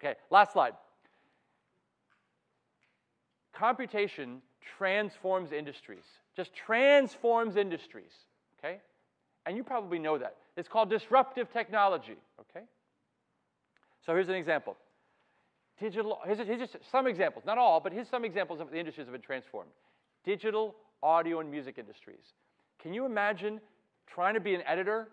Okay, last slide. Computation transforms industries, just transforms industries, okay? And you probably know that. It's called disruptive technology, okay? So here's an example. Digital, here's, just some examples, not all, but here's some examples of the industries that have been transformed. Digital, audio, and music industries. Can you imagine trying to be an editor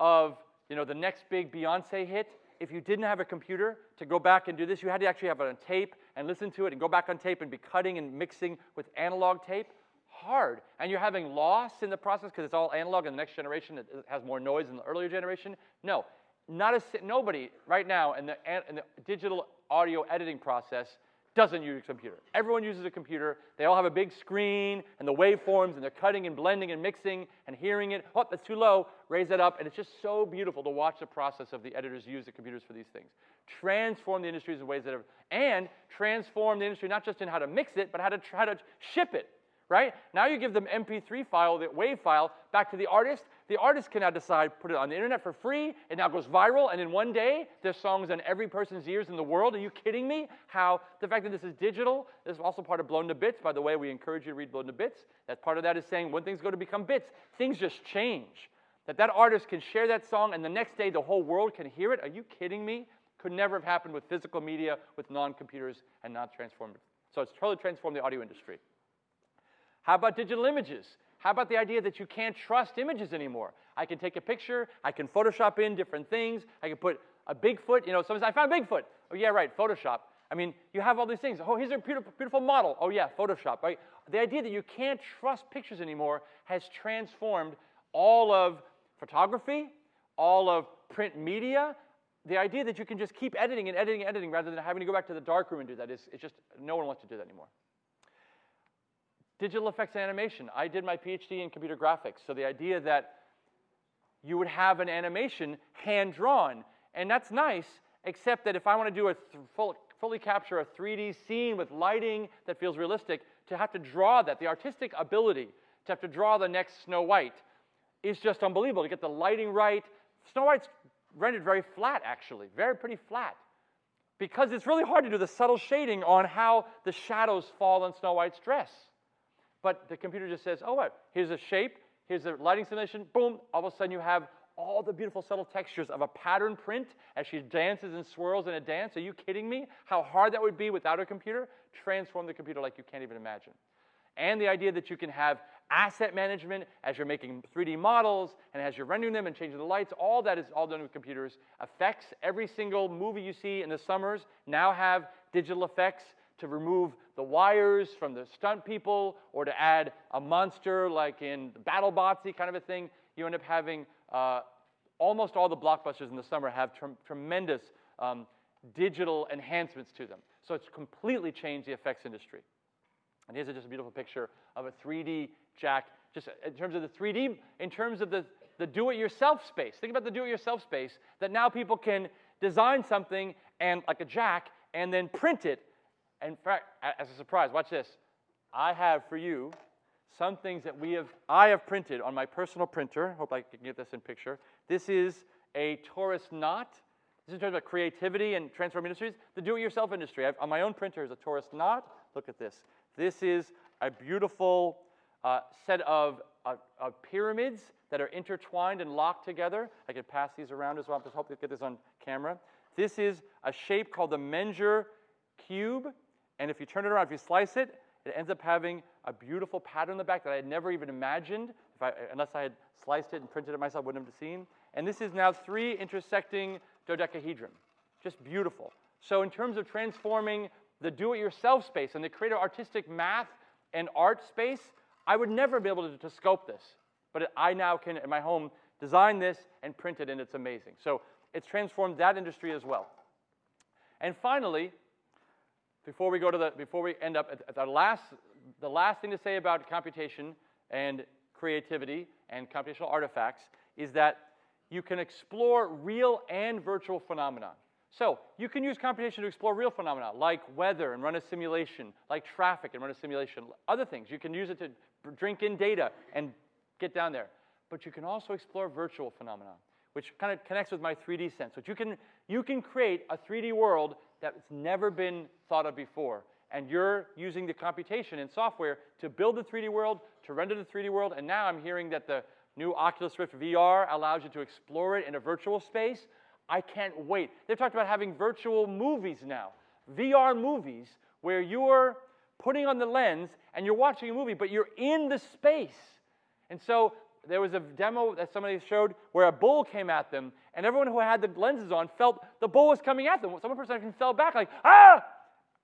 of you know, the next big Beyonce hit if you didn't have a computer to go back and do this? You had to actually have it on tape and listen to it and go back on tape and be cutting and mixing with analog tape. Hard. And you're having loss in the process because it's all analog and the next generation has more noise than the earlier generation. No, not a, nobody right now in the, in the digital audio editing process doesn't use a computer. Everyone uses a computer. They all have a big screen and the waveforms, and they're cutting and blending and mixing and hearing it. Oh, that's too low. Raise that up. And it's just so beautiful to watch the process of the editors use the computers for these things. Transform the industries in ways that have, and transform the industry not just in how to mix it, but how to, how to ship it right? Now you give them MP3 file, the WAV file, back to the artist. The artist can now decide, put it on the internet for free. It now goes viral, and in one day, there's songs on every person's ears in the world. Are you kidding me? How the fact that this is digital this is also part of Blown to Bits. By the way, we encourage you to read Blown to Bits. That part of that is saying when things go to become bits, things just change. That that artist can share that song, and the next day the whole world can hear it. Are you kidding me? Could never have happened with physical media, with non-computers, and not transformed. So it's totally transformed the audio industry. How about digital images? How about the idea that you can't trust images anymore? I can take a picture, I can Photoshop in different things, I can put a Bigfoot, you know, says, I found Bigfoot. Oh, yeah, right, Photoshop. I mean, you have all these things. Oh, here's a beautiful, beautiful model. Oh, yeah, Photoshop, right? The idea that you can't trust pictures anymore has transformed all of photography, all of print media. The idea that you can just keep editing and editing and editing rather than having to go back to the darkroom and do that is it's just no one wants to do that anymore. Digital effects animation. I did my PhD in computer graphics, so the idea that you would have an animation hand drawn, and that's nice, except that if I want to do a full, fully capture a 3D scene with lighting that feels realistic, to have to draw that, the artistic ability to have to draw the next Snow White is just unbelievable. To get the lighting right, Snow White's rendered very flat, actually, very pretty flat. Because it's really hard to do the subtle shading on how the shadows fall on Snow White's dress. But the computer just says, oh, what? Here's a shape, here's a lighting simulation, boom, all of a sudden you have all the beautiful subtle textures of a pattern print as she dances and swirls in a dance. Are you kidding me? How hard that would be without a computer? Transform the computer like you can't even imagine. And the idea that you can have asset management as you're making 3D models and as you're rendering them and changing the lights, all that is all done with computers. Effects, every single movie you see in the summers now have digital effects to remove the wires from the stunt people or to add a monster like in BattleBotsy kind of a thing, you end up having uh, almost all the blockbusters in the summer have tremendous um, digital enhancements to them. So it's completely changed the effects industry. And here's just a beautiful picture of a 3D jack, just in terms of the 3D, in terms of the, the do-it-yourself space. Think about the do-it-yourself space that now people can design something and like a jack and then print it in fact, as a surprise, watch this. I have for you some things that we have, I have printed on my personal printer. Hope I can get this in picture. This is a torus knot. This is in terms of creativity and transform industries. The do-it-yourself industry. I've, on my own printer is a torus knot. Look at this. This is a beautiful uh, set of, uh, of, pyramids that are intertwined and locked together. I could pass these around as well. I just hope to get this on camera. This is a shape called the Menger cube. And if you turn it around, if you slice it, it ends up having a beautiful pattern in the back that I had never even imagined, if I, unless I had sliced it and printed it myself, wouldn't have seen. And this is now three intersecting dodecahedron. Just beautiful. So in terms of transforming the do-it-yourself space and the creative artistic math and art space, I would never be able to, to scope this. But I now can, in my home, design this and print it, and it's amazing. So it's transformed that industry as well. And finally, before we go to the, before we end up at, the last, the last thing to say about computation and creativity and computational artifacts is that you can explore real and virtual phenomena. So you can use computation to explore real phenomena like weather and run a simulation, like traffic and run a simulation, other things. You can use it to drink in data and get down there. But you can also explore virtual phenomena, which kind of connects with my 3D sense. Which you can, you can create a 3D world that's never been thought of before. And you're using the computation and software to build the 3D world, to render the 3D world, and now I'm hearing that the new Oculus Rift VR allows you to explore it in a virtual space. I can't wait. They've talked about having virtual movies now, VR movies, where you're putting on the lens and you're watching a movie, but you're in the space. And so there was a demo that somebody showed where a bull came at them, and everyone who had the lenses on felt the bull was coming at them. Some person fell back like, ah!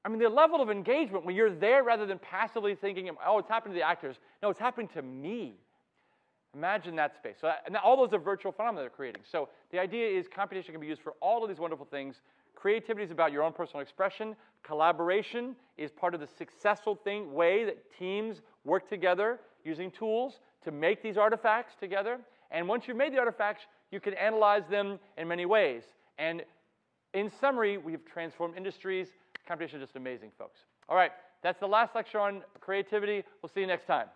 I mean, the level of engagement when you're there rather than passively thinking, oh, it's happening to the actors. No, it's happening to me. Imagine that space. So, and all those are virtual phenomena they're creating. So the idea is computation can be used for all of these wonderful things. Creativity is about your own personal expression. Collaboration is part of the successful thing way that teams work together using tools to make these artifacts together. And once you've made the artifacts, you can analyze them in many ways. And in summary, we've transformed industries. Computation is just amazing, folks. All right, that's the last lecture on creativity. We'll see you next time.